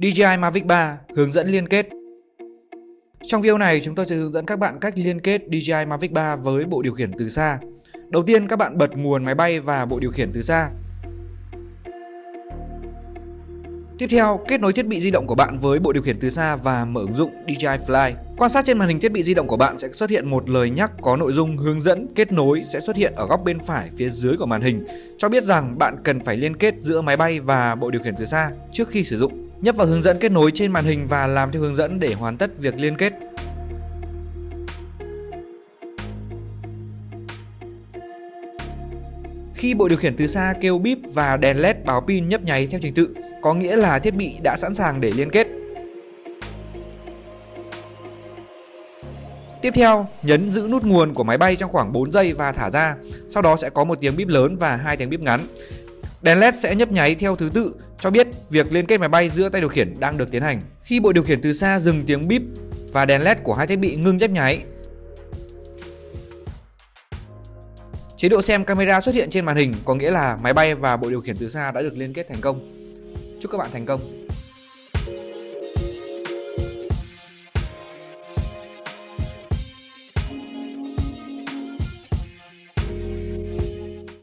DJI Mavic 3 hướng dẫn liên kết Trong video này chúng tôi sẽ hướng dẫn các bạn cách liên kết DJI Mavic 3 với bộ điều khiển từ xa. Đầu tiên các bạn bật nguồn máy bay và bộ điều khiển từ xa. Tiếp theo, kết nối thiết bị di động của bạn với bộ điều khiển từ xa và mở ứng dụng DJI Fly. Quan sát trên màn hình thiết bị di động của bạn sẽ xuất hiện một lời nhắc có nội dung hướng dẫn kết nối sẽ xuất hiện ở góc bên phải phía dưới của màn hình, cho biết rằng bạn cần phải liên kết giữa máy bay và bộ điều khiển từ xa trước khi sử dụng. Nhấp vào hướng dẫn kết nối trên màn hình và làm theo hướng dẫn để hoàn tất việc liên kết. Khi bộ điều khiển từ xa kêu bíp và đèn led báo pin nhấp nháy theo trình tự, có nghĩa là thiết bị đã sẵn sàng để liên kết. Tiếp theo, nhấn giữ nút nguồn của máy bay trong khoảng 4 giây và thả ra, sau đó sẽ có một tiếng bíp lớn và hai tiếng bíp ngắn. Đèn LED sẽ nhấp nháy theo thứ tự cho biết việc liên kết máy bay giữa tay điều khiển đang được tiến hành. Khi bộ điều khiển từ xa dừng tiếng bíp và đèn LED của hai thiết bị ngưng nhấp nháy, Chế độ xem camera xuất hiện trên màn hình có nghĩa là máy bay và bộ điều khiển từ xa đã được liên kết thành công. Chúc các bạn thành công!